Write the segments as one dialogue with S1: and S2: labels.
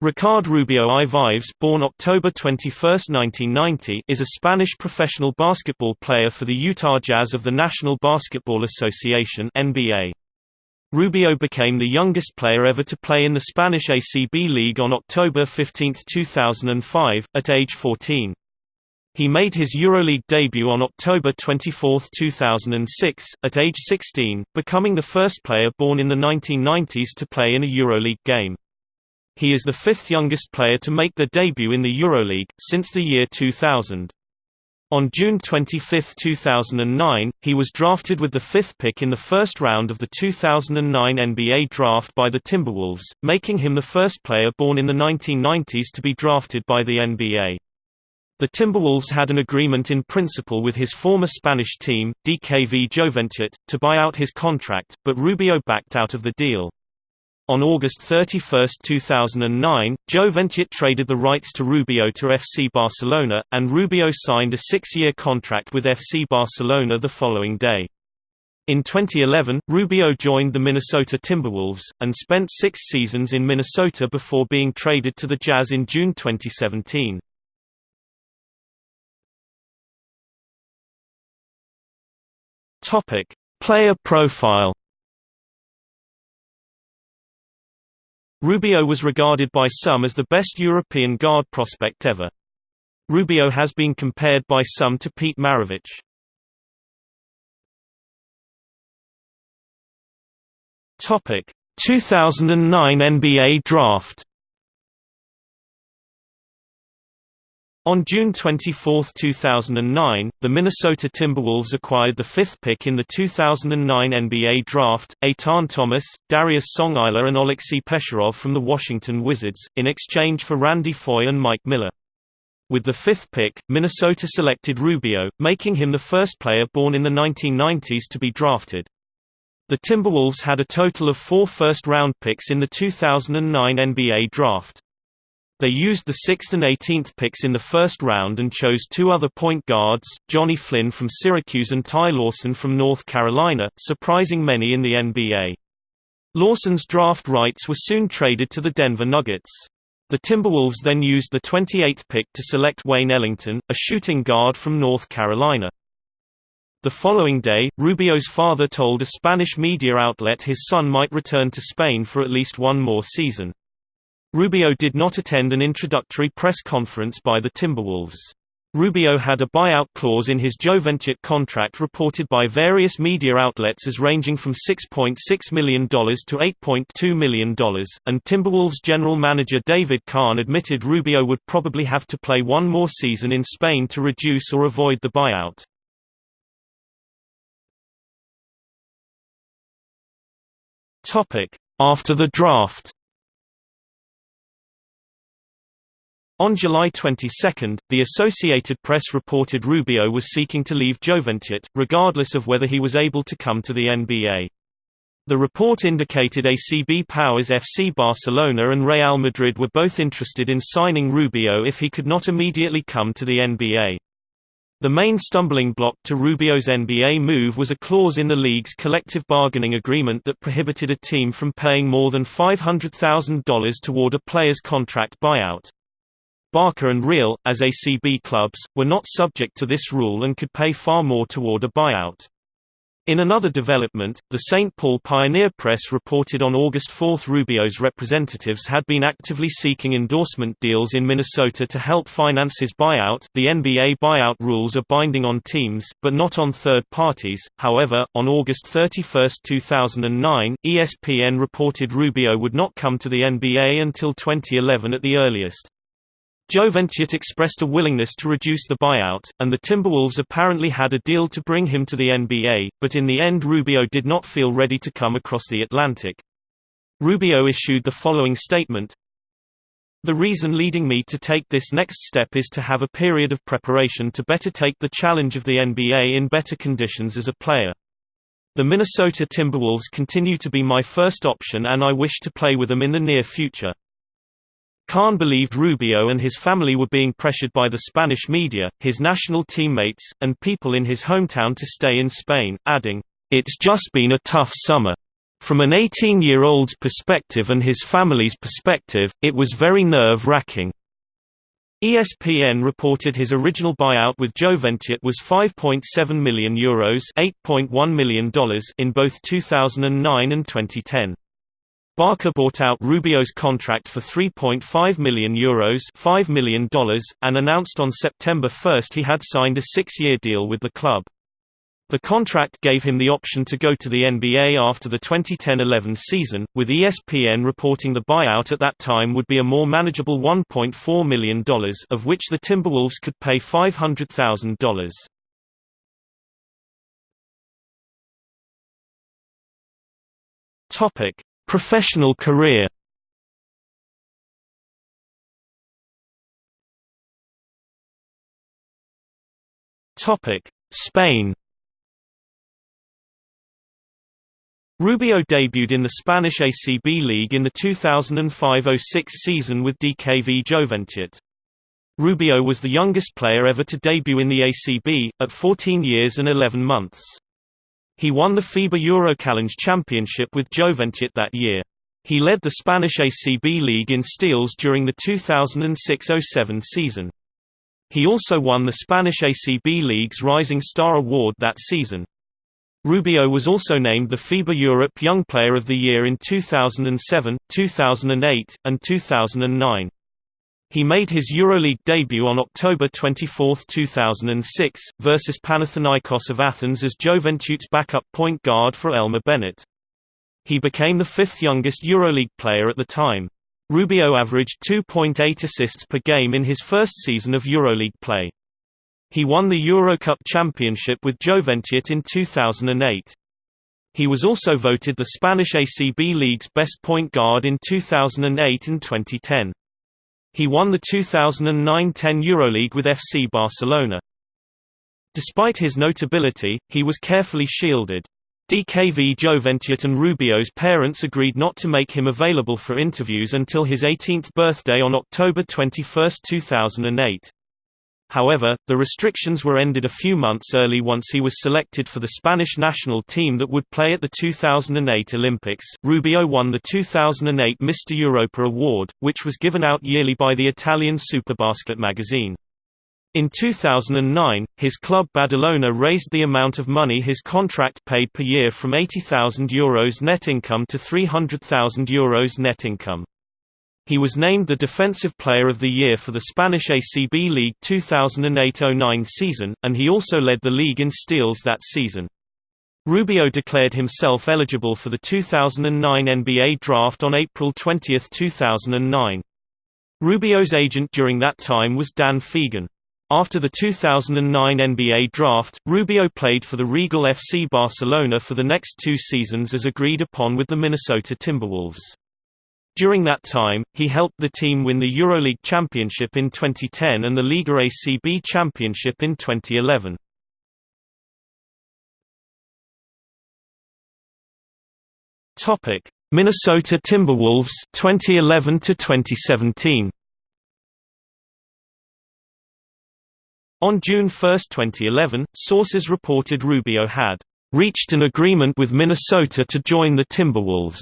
S1: Ricard Rubio I. Vives born October 21, 1990, is a Spanish professional basketball player for the Utah Jazz of the National Basketball Association NBA. Rubio became the youngest player ever to play in the Spanish ACB League on October 15, 2005, at age 14. He made his EuroLeague debut on October 24, 2006, at age 16, becoming the first player born in the 1990s to play in a EuroLeague game. He is the fifth youngest player to make their debut in the EuroLeague, since the year 2000. On June 25, 2009, he was drafted with the fifth pick in the first round of the 2009 NBA draft by the Timberwolves, making him the first player born in the 1990s to be drafted by the NBA. The Timberwolves had an agreement in principle with his former Spanish team, DKV Joventut, to buy out his contract, but Rubio backed out of the deal. On August 31, 2009, Joventut traded the rights to Rubio to FC Barcelona, and Rubio signed a six-year contract with FC Barcelona the following day. In 2011, Rubio joined the Minnesota Timberwolves, and spent six seasons in Minnesota before being traded to the Jazz in June 2017. Player profile Rubio was regarded by some as the best European guard prospect ever. Rubio has been compared by some to Pete Maravich. Topic: 2009 NBA Draft On June 24, 2009, the Minnesota Timberwolves acquired the fifth pick in the 2009 NBA Draft, Etan Thomas, Darius Songaila and Oleksiy Pecherov from the Washington Wizards, in exchange for Randy Foye and Mike Miller. With the fifth pick, Minnesota selected Rubio, making him the first player born in the 1990s to be drafted. The Timberwolves had a total of four first-round picks in the 2009 NBA Draft. They used the 6th and 18th picks in the first round and chose two other point guards, Johnny Flynn from Syracuse and Ty Lawson from North Carolina, surprising many in the NBA. Lawson's draft rights were soon traded to the Denver Nuggets. The Timberwolves then used the 28th pick to select Wayne Ellington, a shooting guard from North Carolina. The following day, Rubio's father told a Spanish media outlet his son might return to Spain for at least one more season. Rubio did not attend an introductory press conference by the Timberwolves. Rubio had a buyout clause in his Joventut contract reported by various media outlets as ranging from $6.6 million to $8.2 million, and Timberwolves general manager David Kahn admitted Rubio would probably have to play one more season in Spain to reduce or avoid the buyout. After the draft On July 22, the Associated Press reported Rubio was seeking to leave Joventut, regardless of whether he was able to come to the NBA. The report indicated ACB powers FC Barcelona and Real Madrid were both interested in signing Rubio if he could not immediately come to the NBA. The main stumbling block to Rubio's NBA move was a clause in the league's collective bargaining agreement that prohibited a team from paying more than $500,000 toward a player's contract buyout. Barca and Real, as ACB clubs, were not subject to this rule and could pay far more toward a buyout. In another development, the St. Paul Pioneer Press reported on August 4 Rubio's representatives had been actively seeking endorsement deals in Minnesota to help finance his buyout. The NBA buyout rules are binding on teams, but not on third parties. However, on August 31, 2009, ESPN reported Rubio would not come to the NBA until 2011 at the earliest. Joventut expressed a willingness to reduce the buyout, and the Timberwolves apparently had a deal to bring him to the NBA, but in the end Rubio did not feel ready to come across the Atlantic. Rubio issued the following statement, The reason leading me to take this next step is to have a period of preparation to better take the challenge of the NBA in better conditions as a player. The Minnesota Timberwolves continue to be my first option and I wish to play with them in the near future. Kahn believed Rubio and his family were being pressured by the Spanish media, his national teammates, and people in his hometown to stay in Spain, adding, "It's just been a tough summer. From an 18-year-old's perspective and his family's perspective, it was very nerve-wracking. ESPN reported his original buyout with Joventut was €5.7 million Euros $8.1 million in both 2009 and 2010. Barca bought out Rubio's contract for €3.5 million, Euros $5 million and announced on September 1 he had signed a six-year deal with the club. The contract gave him the option to go to the NBA after the 2010–11 season, with ESPN reporting the buyout at that time would be a more manageable $1.4 million of which the Timberwolves could pay $500,000. Topic: Professional career. Spain. Rubio debuted in the Spanish ACB League in the 2005–06 season with DKV Joventut. Rubio was the youngest player ever to debut in the ACB, at 14 years and 11 months. He won the FIBA Eurochallenge Championship with Joventut that year. He led the Spanish ACB League in steals during the 2006–07 season. He also won the Spanish ACB League's Rising Star Award that season. Rubio was also named the FIBA Europe Young Player of the Year in 2007, 2008, and 2009. He made his EuroLeague debut on October 24, 2006, versus Panathinaikos of Athens as Joventut's backup point guard for Elmer Bennett. He became the fifth youngest EuroLeague player at the time. Rubio averaged 2.8 assists per game in his first season of EuroLeague play. He won the Eurocup championship with Joventut in 2008. He was also voted the Spanish ACB League's best point guard in 2008 and 2010. He won the 2009–10 EuroLeague with FC Barcelona. Despite his notability, he was carefully shielded. DKV Joventut and Rubio's parents agreed not to make him available for interviews until his 18th birthday on October 21, 2008. However, the restrictions were ended a few months early once he was selected for the Spanish national team that would play at the 2008 Olympics. Rubio won the 2008 Mr. Europa award, which was given out yearly by the Italian Superbasket magazine. In 2009, his club Badalona raised the amount of money his contract paid per year from €80,000 Euros net income to €300,000 Euros net income. He was named the Defensive Player of the Year for the Spanish ACB League 2008–09 season, and he also led the league in steals that season. Rubio declared himself eligible for the 2009 NBA draft on April 20, 2009. Rubio's agent during that time was Dan Fegan. After the 2009 NBA draft, Rubio played for the Regal FC Barcelona for the next two seasons as agreed upon with the Minnesota Timberwolves. During that time, he helped the team win the EuroLeague Championship in 2010 and the Liga ACB Championship in 2011. Topic: Minnesota Timberwolves 2011 to 2017. On June 1, 2011, sources reported Rubio had reached an agreement with Minnesota to join the Timberwolves.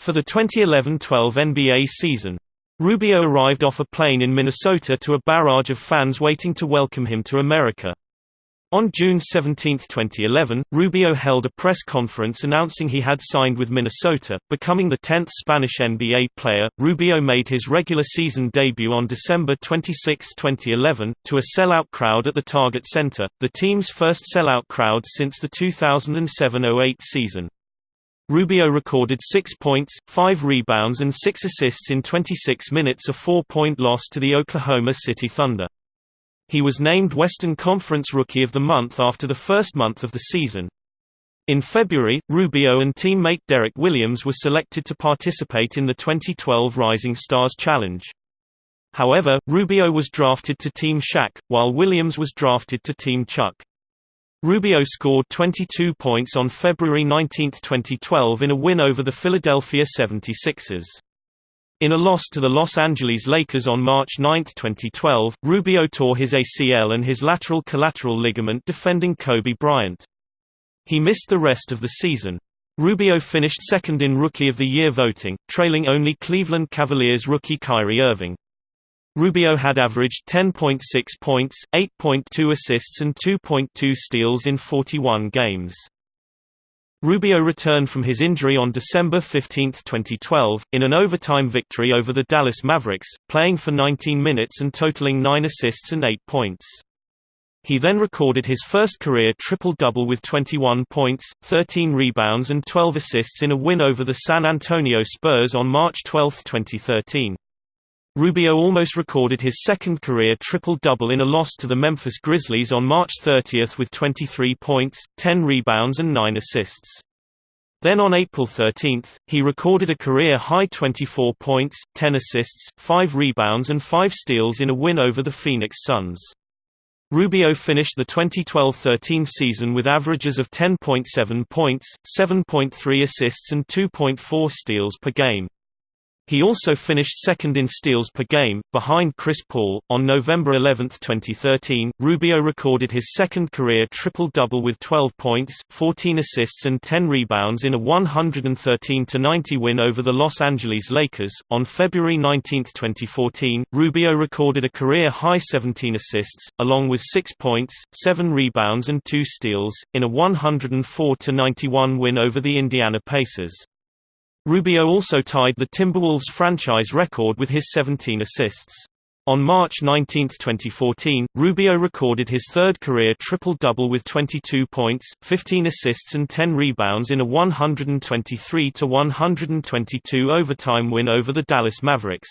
S1: For the 2011–12 NBA season, Rubio arrived off a plane in Minnesota to a barrage of fans waiting to welcome him to America. On June 17, 2011, Rubio held a press conference announcing he had signed with Minnesota, becoming the 10th Spanish NBA player. Rubio made his regular season debut on December 26, 2011, to a sellout crowd at the Target Center, the team's first sellout crowd since the 2007–08 season. Rubio recorded 6 points, 5 rebounds and 6 assists in 26 minutes a four-point loss to the Oklahoma City Thunder. He was named Western Conference Rookie of the Month after the first month of the season. In February, Rubio and teammate Derrick Williams were selected to participate in the 2012 Rising Stars Challenge. However, Rubio was drafted to Team Shaq, while Williams was drafted to Team Chuck. Rubio scored 22 points on February 19, 2012 in a win over the Philadelphia 76ers. In a loss to the Los Angeles Lakers on March 9, 2012, Rubio tore his ACL and his lateral collateral ligament defending Kobe Bryant. He missed the rest of the season. Rubio finished second in Rookie of the Year voting, trailing only Cleveland Cavaliers rookie Kyrie Irving. Rubio had averaged 10.6 points, 8.2 assists and 2.2 steals in 41 games. Rubio returned from his injury on December 15, 2012, in an overtime victory over the Dallas Mavericks, playing for 19 minutes and totaling 9 assists and 8 points. He then recorded his first career triple-double with 21 points, 13 rebounds and 12 assists in a win over the San Antonio Spurs on March 12, 2013. Rubio almost recorded his second career triple-double in a loss to the Memphis Grizzlies on March 30 with 23 points, 10 rebounds and 9 assists. Then on April 13, he recorded a career-high 24 points, 10 assists, 5 rebounds and 5 steals in a win over the Phoenix Suns. Rubio finished the 2012–13 season with averages of 10.7 points, 7.3 assists and 2.4 steals per game. He also finished second in steals per game, behind Chris Paul. On November 11, 2013, Rubio recorded his second career triple double with 12 points, 14 assists, and 10 rebounds in a 113 90 win over the Los Angeles Lakers. On February 19, 2014, Rubio recorded a career high 17 assists, along with 6 points, 7 rebounds, and 2 steals, in a 104 91 win over the Indiana Pacers. Rubio also tied the Timberwolves franchise record with his 17 assists. On March 19, 2014, Rubio recorded his third career triple-double with 22 points, 15 assists and 10 rebounds in a 123–122 overtime win over the Dallas Mavericks.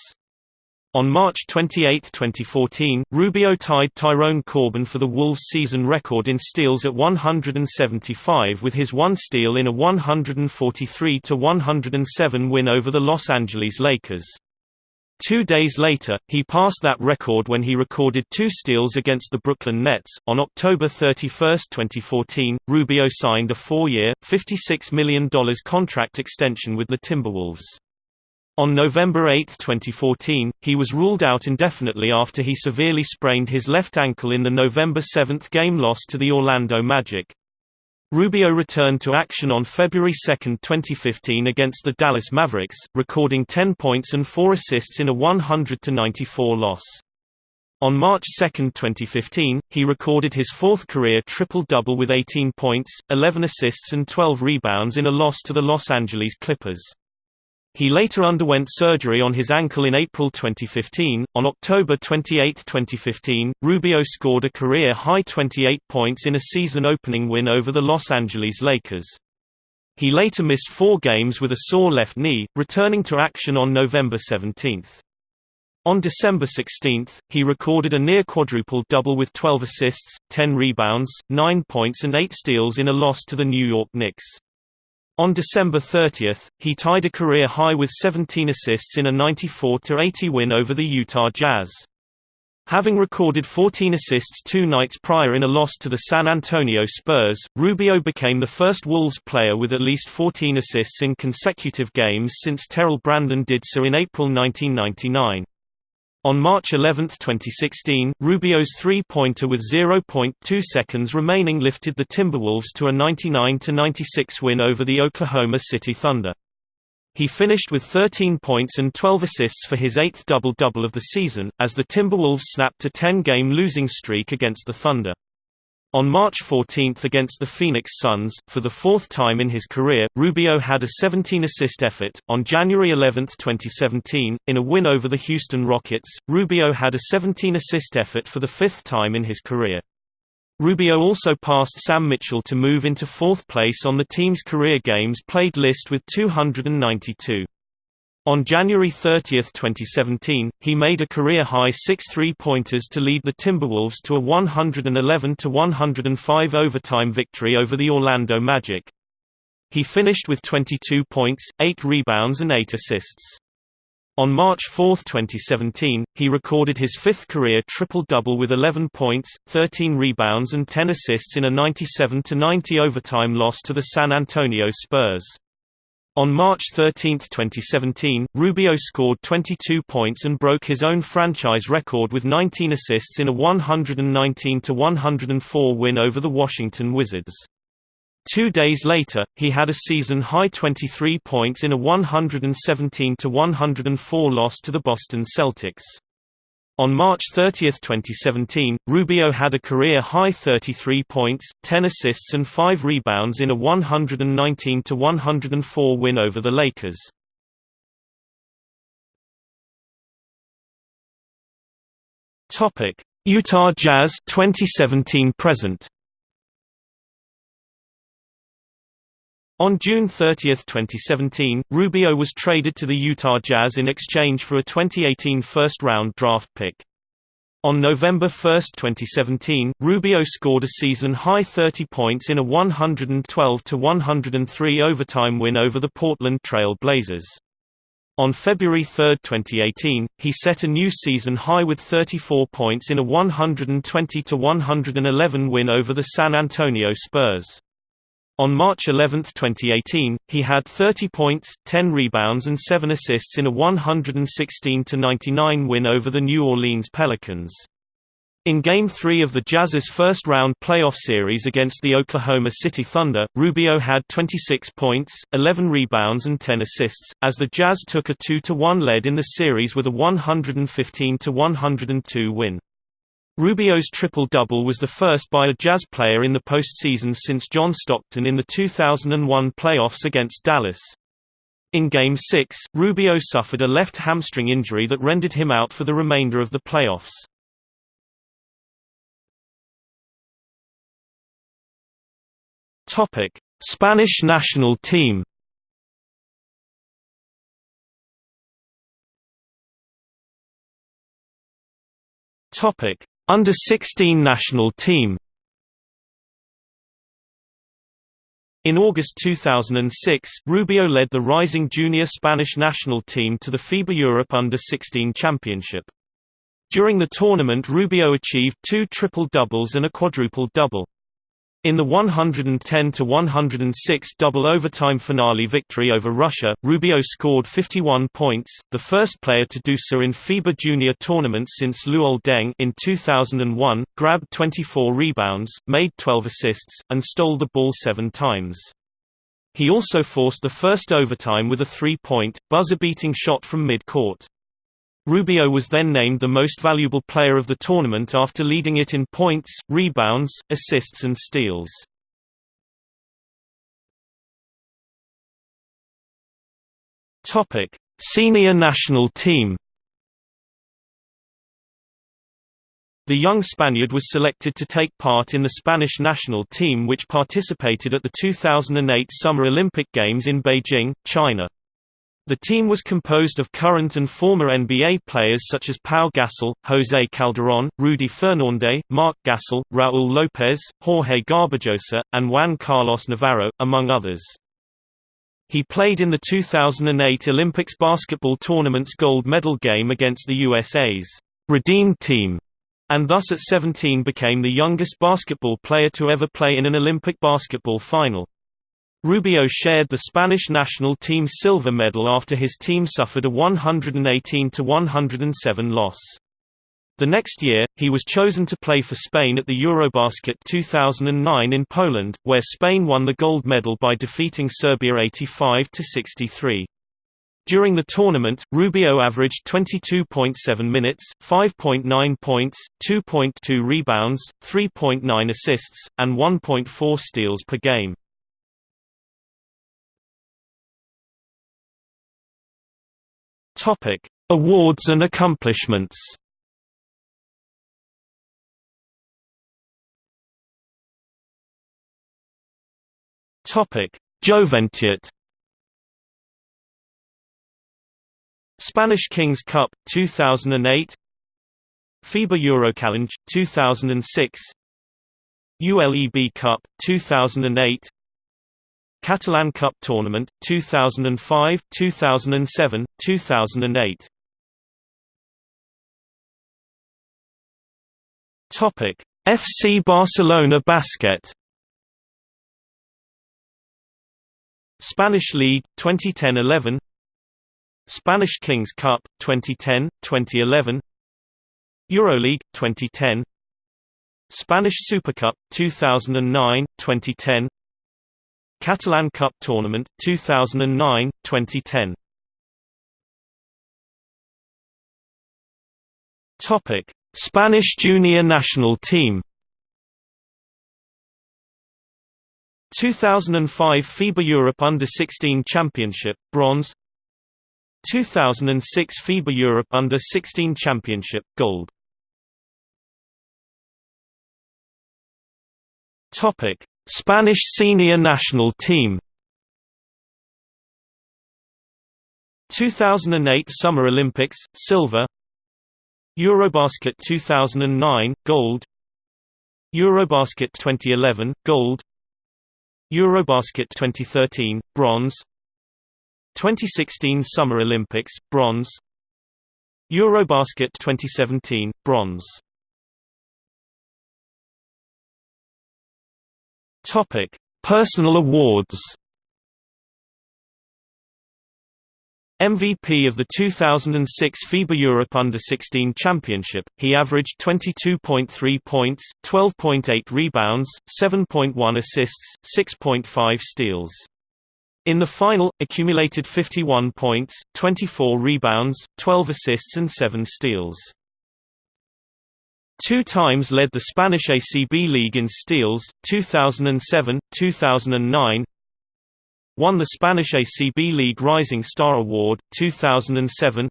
S1: On March 28, 2014, Rubio tied Tyrone Corbin for the Wolves' season record in steals at 175 with his one steal in a 143–107 win over the Los Angeles Lakers. Two days later, he passed that record when he recorded two steals against the Brooklyn Nets. On October 31, 2014, Rubio signed a four-year, $56 million contract extension with the Timberwolves. On November 8, 2014, he was ruled out indefinitely after he severely sprained his left ankle in the November 7 game loss to the Orlando Magic. Rubio returned to action on February 2, 2015 against the Dallas Mavericks, recording 10 points and 4 assists in a 100–94 loss. On March 2, 2015, he recorded his fourth career triple-double with 18 points, 11 assists and 12 rebounds in a loss to the Los Angeles Clippers. He later underwent surgery on his ankle in April 2015. On October 28, 2015, Rubio scored a career high 28 points in a season opening win over the Los Angeles Lakers. He later missed four games with a sore left knee, returning to action on November 17. On December 16, he recorded a near quadruple double with 12 assists, 10 rebounds, 9 points and 8 steals in a loss to the New York Knicks. On December 30, he tied a career high with 17 assists in a 94–80 win over the Utah Jazz. Having recorded 14 assists two nights prior in a loss to the San Antonio Spurs, Rubio became the first Wolves player with at least 14 assists in consecutive games since Terrell Brandon did so in April 1999. On March 11, 2016, Rubio's three-pointer with 0.2 seconds remaining lifted the Timberwolves to a 99–96 win over the Oklahoma City Thunder. He finished with 13 points and 12 assists for his eighth double-double of the season, as the Timberwolves snapped a 10-game losing streak against the Thunder. On March 14 against the Phoenix Suns, for the fourth time in his career, Rubio had a 17-assist effort. On January 11, 2017, in a win over the Houston Rockets, Rubio had a 17-assist effort for the fifth time in his career. Rubio also passed Sam Mitchell to move into fourth place on the team's career games played list with 292. On January 30, 2017, he made a career-high six three-pointers to lead the Timberwolves to a 111–105 overtime victory over the Orlando Magic. He finished with 22 points, 8 rebounds and 8 assists. On March 4, 2017, he recorded his fifth career triple-double with 11 points, 13 rebounds and 10 assists in a 97–90 overtime loss to the San Antonio Spurs. On March 13, 2017, Rubio scored 22 points and broke his own franchise record with 19 assists in a 119–104 win over the Washington Wizards. Two days later, he had a season-high 23 points in a 117–104 loss to the Boston Celtics. On March 30, 2017, Rubio had a career-high 33 points, 10 assists and 5 rebounds in a 119–104 win over the Lakers. Utah Jazz 2017 present On June 30, 2017, Rubio was traded to the Utah Jazz in exchange for a 2018 first-round draft pick. On November 1, 2017, Rubio scored a season-high 30 points in a 112–103 overtime win over the Portland Trail Blazers. On February 3, 2018, he set a new season high with 34 points in a 120–111 win over the San Antonio Spurs. On March 11, 2018, he had 30 points, 10 rebounds and 7 assists in a 116–99 win over the New Orleans Pelicans. In Game 3 of the Jazz's first-round playoff series against the Oklahoma City Thunder, Rubio had 26 points, 11 rebounds and 10 assists, as the Jazz took a 2–1 lead in the series with a 115–102 win. Rubio's triple-double was the first by a Jazz player in the postseason since John Stockton in the 2001 playoffs against Dallas. In Game 6, Rubio suffered a left hamstring injury that rendered him out for the remainder of the playoffs. Spanish national team Topic under-16 national team In August 2006, Rubio led the rising junior Spanish national team to the FIBA Europe Under-16 Championship. During the tournament Rubio achieved two triple-doubles and a quadruple-double. In the 110–106 double overtime finale victory over Russia, Rubio scored 51 points, the first player to do so in FIBA Junior tournament since Luol Deng in 2001, grabbed 24 rebounds, made 12 assists, and stole the ball seven times. He also forced the first overtime with a three-point, buzzer-beating shot from mid-court. Rubio was then named the most valuable player of the tournament after leading it in points, rebounds, assists and steals. Topic: Senior national team. The young Spaniard was selected to take part in the Spanish national team which participated at the 2008 Summer Olympic Games in Beijing, China. The team was composed of current and former NBA players such as Pau Gasol, José Calderón, Rudy Fernandez, Marc Gasol, Raúl López, Jorge Garbajosa, and Juan Carlos Navarro, among others. He played in the 2008 Olympics basketball tournament's gold medal game against the USA's Redeemed team, and thus at 17 became the youngest basketball player to ever play in an Olympic basketball final. Rubio shared the Spanish national team's silver medal after his team suffered a 118–107 loss. The next year, he was chosen to play for Spain at the Eurobasket 2009 in Poland, where Spain won the gold medal by defeating Serbia 85–63. During the tournament, Rubio averaged 22.7 minutes, 5.9 points, 2.2 rebounds, 3.9 assists, and 1.4 steals per game. Topic: Awards and accomplishments. Topic: Joventut. Spanish Kings Cup 2008. FIBA Eurochallenge 2006. ULEB Cup 2008. Catalan Cup Tournament 2005, 2007, 2008. Topic: FC Barcelona Basket. Spanish League 2010-11 Spanish Kings Cup 2010, 2011 EuroLeague 2010 Spanish Super Cup 2009, 2010 Catalan Cup Tournament 2009 2010 Topic. Spanish junior national team. 2005 FIBA Europe Under-16 Championship, bronze. 2006 FIBA Europe Under-16 Championship, gold. Topic: Spanish senior national team. 2008 Summer Olympics, silver. Eurobasket 2009, gold. Eurobasket 2011, gold. Eurobasket 2013, bronze. 2016 Summer Olympics, bronze. Eurobasket 2017, bronze. Topic: Personal awards. MVP of the 2006 FIBA Europe Under-16 Championship, he averaged 22.3 points, 12.8 rebounds, 7.1 assists, 6.5 steals. In the final, accumulated 51 points, 24 rebounds, 12 assists and 7 steals. Two times led the Spanish ACB League in steals, 2007, 2009. Won the Spanish ACB League Rising Star Award, 2007.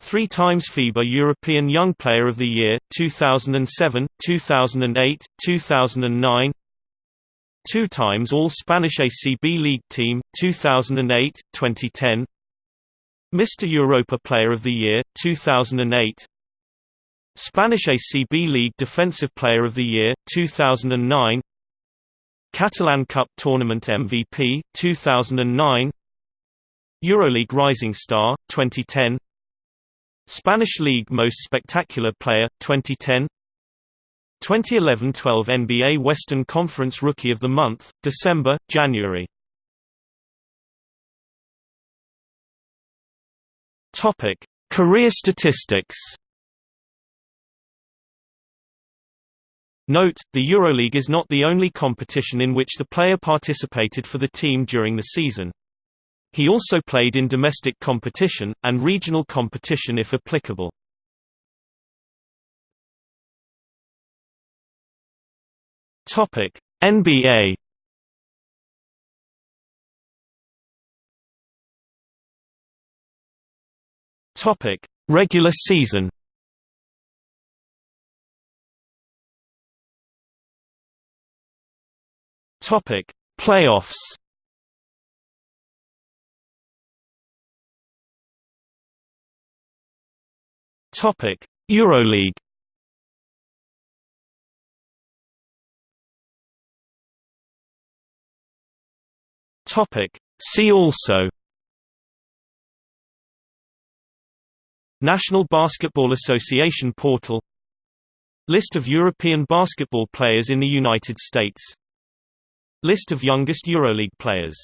S1: Three times FIBA European Young Player of the Year, 2007, 2008, 2009. Two times All-Spanish ACB League Team, 2008, 2010. Mr. Europa Player of the Year, 2008. Spanish ACB League Defensive Player of the Year, 2009 Catalan Cup Tournament MVP, 2009 Euroleague Rising Star, 2010 Spanish League Most Spectacular Player, 2010 2011–12 NBA Western Conference Rookie of the Month, December, January. Career statistics Note, the EuroLeague is not the only competition in which the player participated for the team during the season. He also played in domestic competition, and regional competition if applicable. NBA Regular season Topic: Playoffs. Topic: EuroLeague. Topic: See also. National Basketball Association portal List of European basketball players in the United States List of youngest EuroLeague players